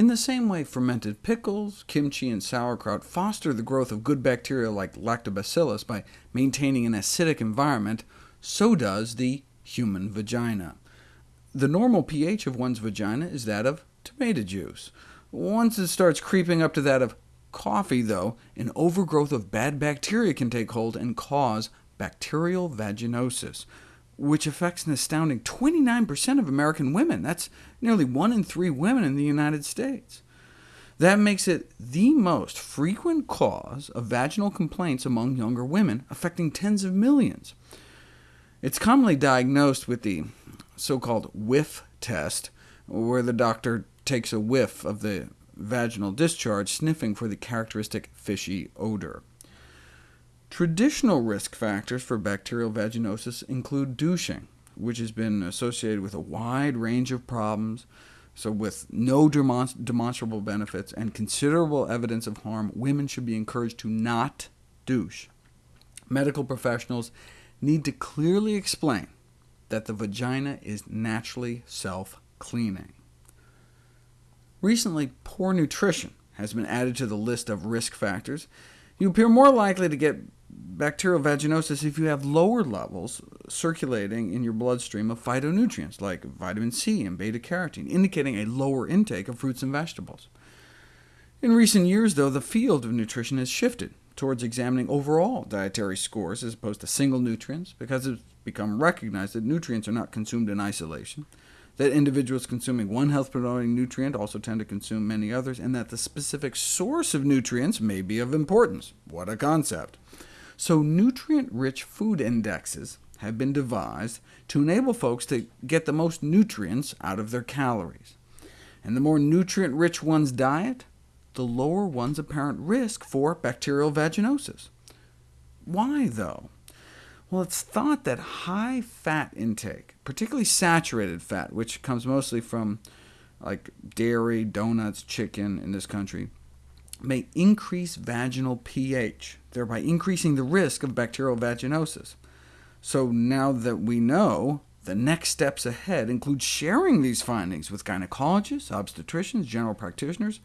In the same way fermented pickles, kimchi, and sauerkraut foster the growth of good bacteria like lactobacillus by maintaining an acidic environment, so does the human vagina. The normal pH of one's vagina is that of tomato juice. Once it starts creeping up to that of coffee, though, an overgrowth of bad bacteria can take hold and cause bacterial vaginosis, which affects an astounding 29% of American women. That's nearly one in three women in the United States. That makes it the most frequent cause of vaginal complaints among younger women, affecting tens of millions. It's commonly diagnosed with the so-called whiff test, where the doctor takes a whiff of the vaginal discharge, sniffing for the characteristic fishy odor. Traditional risk factors for bacterial vaginosis include douching, which has been associated with a wide range of problems, so with no demonstrable benefits and considerable evidence of harm, women should be encouraged to not douche. Medical professionals need to clearly explain that the vagina is naturally self-cleaning. Recently, poor nutrition has been added to the list of risk factors. You appear more likely to get bacterial vaginosis if you have lower levels circulating in your bloodstream of phytonutrients, like vitamin C and beta-carotene, indicating a lower intake of fruits and vegetables. In recent years, though, the field of nutrition has shifted towards examining overall dietary scores as opposed to single nutrients, because it's become recognized that nutrients are not consumed in isolation, that individuals consuming one health-promoting nutrient also tend to consume many others, and that the specific source of nutrients may be of importance. What a concept! So nutrient-rich food indexes have been devised to enable folks to get the most nutrients out of their calories. And the more nutrient-rich one's diet, the lower one's apparent risk for bacterial vaginosis. Why, though? Well, it's thought that high fat intake, particularly saturated fat, which comes mostly from like dairy, donuts, chicken in this country, may increase vaginal pH, thereby increasing the risk of bacterial vaginosis. So now that we know, the next steps ahead include sharing these findings with gynecologists, obstetricians, general practitioners,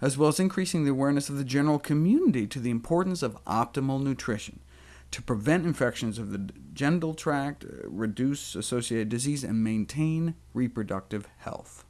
as well as increasing the awareness of the general community to the importance of optimal nutrition to prevent infections of the genital tract, uh, reduce associated disease, and maintain reproductive health.